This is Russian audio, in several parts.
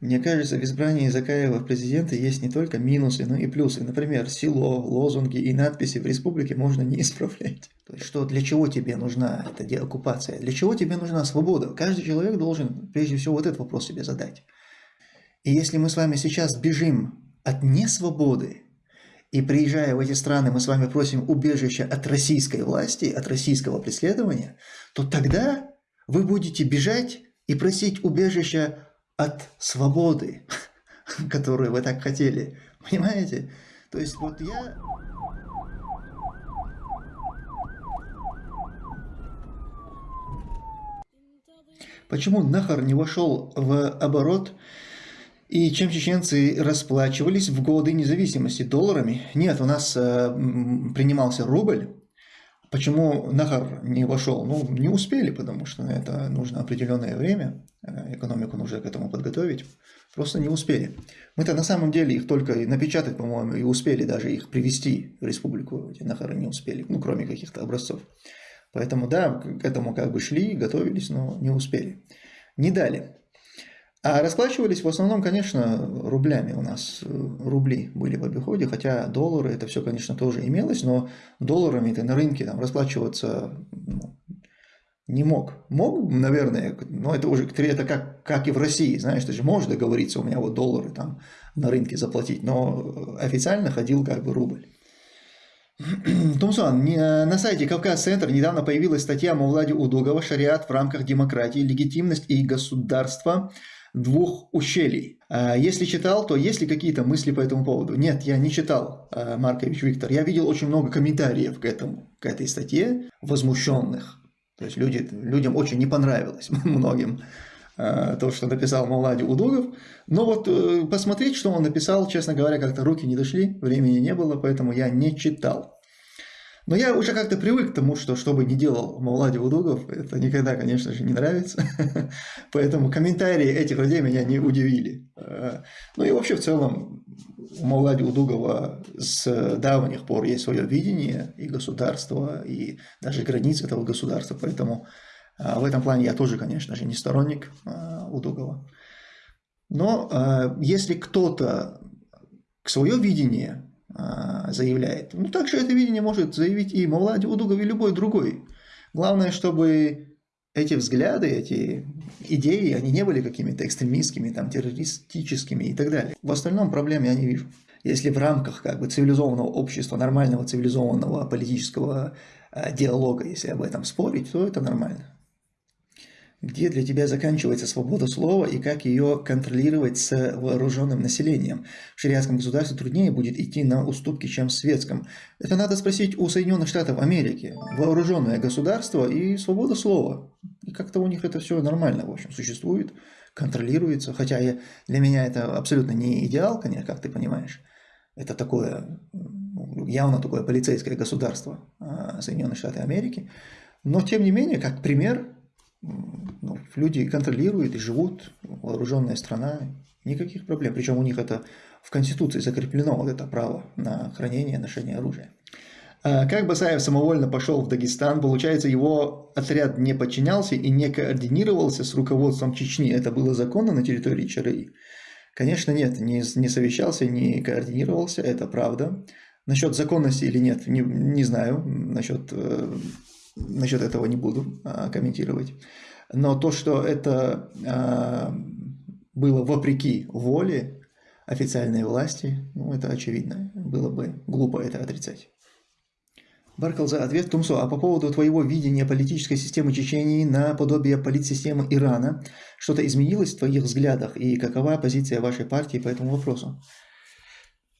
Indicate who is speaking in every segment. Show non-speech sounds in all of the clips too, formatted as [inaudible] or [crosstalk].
Speaker 1: Мне кажется, в избрании Закаева в президенты есть не только минусы, но и плюсы. Например, село, лозунги и надписи в республике можно не [laughs] исправлять. То есть, что для чего тебе нужна эта деоккупация? Для чего тебе нужна свобода? Каждый человек должен прежде всего вот этот вопрос себе задать. И если мы с вами сейчас бежим от несвободы, и приезжая в эти страны, мы с вами просим убежища от российской власти, от российского преследования, то тогда вы будете бежать и просить убежища от свободы, [laughs] которую вы так хотели. Понимаете? То есть вот я... Почему Нахар не вошел в оборот и чем чеченцы расплачивались в годы независимости? Долларами? Нет, у нас э, принимался рубль, Почему Нахар не вошел? Ну, не успели, потому что на это нужно определенное время, э, экономику нужно к этому подготовить. Просто не успели. Мы-то на самом деле их только напечатать, по-моему, и успели даже их привести в республику. Эти Нахары не успели, ну, кроме каких-то образцов. Поэтому, да, к этому как бы шли, готовились, но не успели. Не дали. А расплачивались в основном, конечно, рублями у нас. Э, рубли были в обиходе, хотя доллары, это все, конечно, тоже имелось, но долларами ты на рынке там, расплачиваться ну, не мог. Мог, наверное, но это уже это как, как и в России, знаешь, ты же можешь договориться, у меня вот доллары там на рынке заплатить, но официально ходил как бы рубль. [clears throat] Тумсон, на сайте Кавказ-центр недавно появилась статья Мавлади Удугова «Шариат в рамках демократии, легитимность и государство» двух ущелий. А если читал, то есть ли какие-то мысли по этому поводу? Нет, я не читал, а, Маркович Виктор. Я видел очень много комментариев к, этому, к этой статье, возмущенных. То есть люди, людям очень не понравилось, [laughs] многим, то, что написал Мавлади Удугов. Но вот э, посмотреть, что он написал, честно говоря, как-то руки не дошли, времени не было, поэтому я не читал. Но я уже как-то привык к тому, что что бы ни делал Мавлади Удугов, это никогда, конечно же, не нравится. [laughs] Поэтому комментарии этих людей меня не удивили. Э, ну и вообще в целом у Мавлади Удугова с давних пор есть свое видение и государства, и даже границ этого государства. Поэтому э, в этом плане я тоже, конечно же, не сторонник э, Удугова. Но если кто-то свое видение а, заявляет. Ну, также это видение может заявить и Мавлади Удугов, и любой другой. Главное, чтобы эти взгляды, эти идеи, они не были какими-то экстремистскими, там, террористическими и так далее. В остальном проблем я не вижу. Если в рамках как бы, цивилизованного общества, нормального цивилизованного политического диалога, если об этом спорить, то это нормально где для тебя заканчивается свобода слова и как ее контролировать с вооруженным населением. В шариатском государстве труднее будет идти на уступки, чем в светском. Это надо спросить у Соединенных Штатов Америки. Вооруженное государство и свобода слова. И как-то у них это все нормально, в общем, существует, контролируется. Хотя я, для меня это абсолютно не идеал, конечно, как ты понимаешь. Это такое, ну, явно такое полицейское государство а, Соединенных Штатов Америки. Но, тем не менее, как пример, ну, люди контролируют и живут, вооруженная страна, никаких проблем. Причем у них это в Конституции закреплено, вот это право на хранение и ношение оружия. А как Басаев самовольно пошел в Дагестан, получается, его отряд не подчинялся и не координировался с руководством Чечни. Это было законно на территории ЧРИ? Конечно, нет, не, не совещался, не координировался, это правда. Насчет законности или нет, не, не знаю. Насчет э, насчет этого не буду а, комментировать. Но то, что это а, было вопреки воле официальной власти, ну, это очевидно. Было бы глупо это отрицать. Баркал за ответ. Тумсо, а по поводу твоего видения политической системы Чечении на подобие политсистемы Ирана, что-то изменилось в твоих взглядах и какова позиция вашей партии по этому вопросу?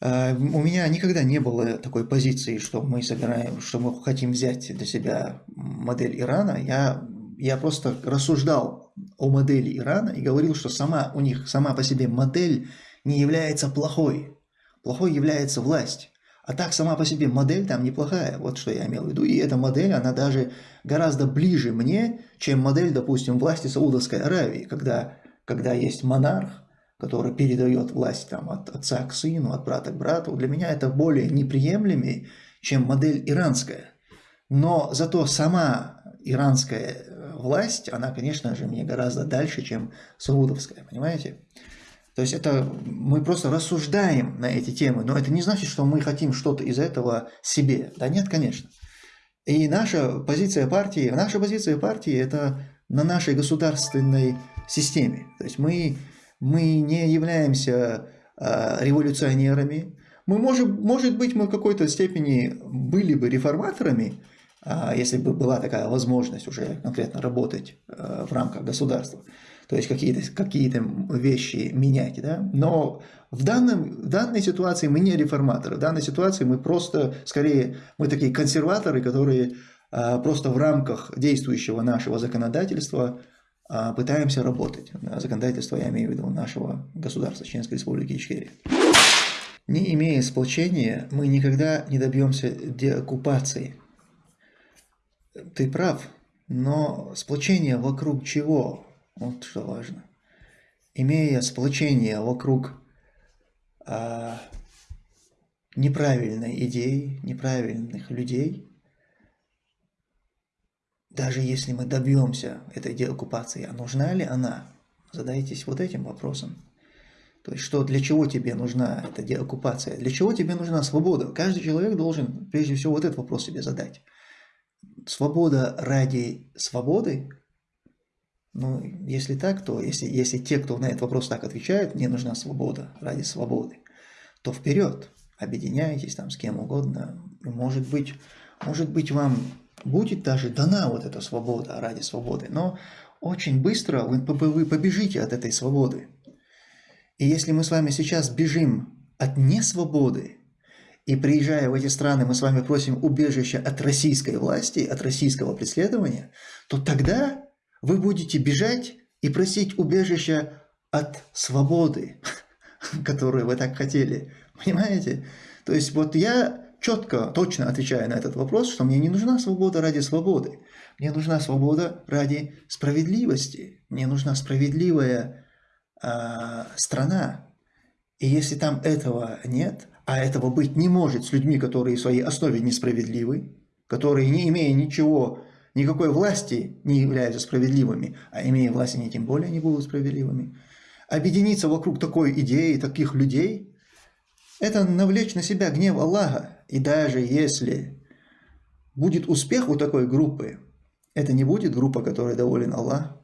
Speaker 1: А, у меня никогда не было такой позиции, что мы собираем, что мы хотим взять для себя модель Ирана. Я, я просто рассуждал о модели Ирана и говорил, что сама у них сама по себе модель не является плохой. Плохой является власть. А так сама по себе модель там неплохая, вот что я имел в виду. И эта модель, она даже гораздо ближе мне, чем модель, допустим, власти Саудовской Аравии, когда, когда есть монарх, который передает власть там, от отца к сыну, от брата к брату, для меня это более неприемлемее, чем модель иранская. Но зато сама иранская власть, она, конечно же, мне гораздо дальше, чем саудовская, понимаете? То есть это мы просто рассуждаем на эти темы, но это не значит, что мы хотим что-то из этого себе. Да нет, конечно. И наша позиция партии, наша позиция партии – это на нашей государственной системе. То есть мы, мы не являемся э, революционерами. Мы, может, может быть, мы в какой-то степени были бы реформаторами, если бы была такая возможность уже конкретно работать э, в рамках государства то есть какие-то какие, вещи менять, да, но в, данном, в данной ситуации мы не реформаторы, в данной ситуации мы просто, скорее, мы такие консерваторы, которые а, просто в рамках действующего нашего законодательства а, пытаемся работать. Законодательство я имею в виду нашего государства, Чеченской Республики Ичкерия. Не имея сплочения, мы никогда не добьемся деоккупации. Ты прав, но сплочение вокруг чего? Вот что важно. Имея сплочение вокруг а, неправильной идеи, неправильных людей, даже если мы добьемся этой деоккупации, а нужна ли она? Задайтесь вот этим вопросом. То есть, что для чего тебе нужна эта деоккупация? Для чего тебе нужна свобода? Каждый человек должен, прежде всего, вот этот вопрос себе задать. Свобода ради свободы ну, если так, то если, если те, кто на этот вопрос так отвечают, мне нужна свобода ради свободы, то вперед, объединяйтесь там с кем угодно. Может быть, может быть вам будет даже дана вот эта свобода ради свободы, но очень быстро вы, вы побежите от этой свободы. И если мы с вами сейчас бежим от несвободы, и приезжая в эти страны, мы с вами просим убежища от российской власти, от российского преследования, то тогда вы будете бежать и просить убежища от свободы, [laughs] которую вы так хотели. Понимаете? То есть вот я четко, точно отвечаю на этот вопрос, что мне не нужна свобода ради свободы. Мне нужна свобода ради справедливости. Мне нужна справедливая э, страна. И если там этого нет, а этого быть не может с людьми, которые в своей основе несправедливы, которые, не имея ничего никакой власти не являются справедливыми, а имея власть, они тем более не будут справедливыми. Объединиться вокруг такой идеи, таких людей, это навлечь на себя гнев Аллаха. И даже если будет успех у такой группы, это не будет группа, которой доволен Аллах,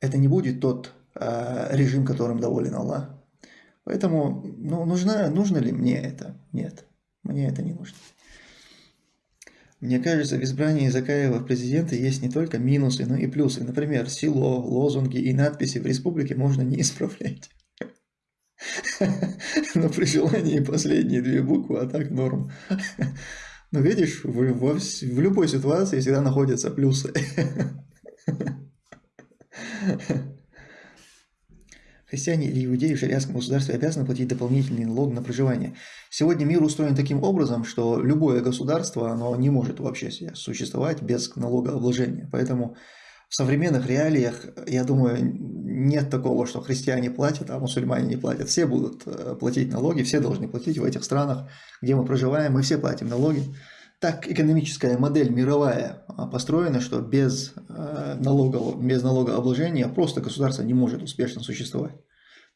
Speaker 1: это не будет тот э, режим, которым доволен Аллах. Поэтому ну, нужно, нужно ли мне это? Нет, мне это не нужно. Мне кажется, в избрании Закаева в президенты есть не только минусы, но и плюсы. Например, село, лозунги и надписи в республике можно не исправлять. [laughs] Но при желании последние две буквы, а так норм. Но видишь, в, в, любой ситуации всегда находятся плюсы. [laughs] Христиане или иудеи в шариатском государстве обязаны платить дополнительный налог на проживание. Сегодня мир устроен таким образом, что любое государство оно не может вообще существовать без налогообложения. Поэтому в современных реалиях, я думаю, нет такого, что христиане платят, а мусульмане не платят. Все будут э, платить налоги, все должны платить в этих странах, где мы проживаем, мы все платим налоги. Так экономическая модель мировая а, построена, что без, э, налогов, без налогообложения просто государство не может успешно существовать.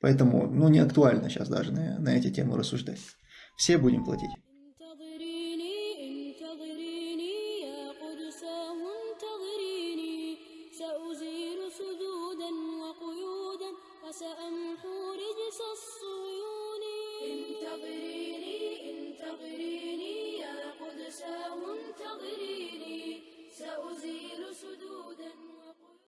Speaker 1: Поэтому ну, не актуально сейчас даже на, на эти темы рассуждать. Все будем платить.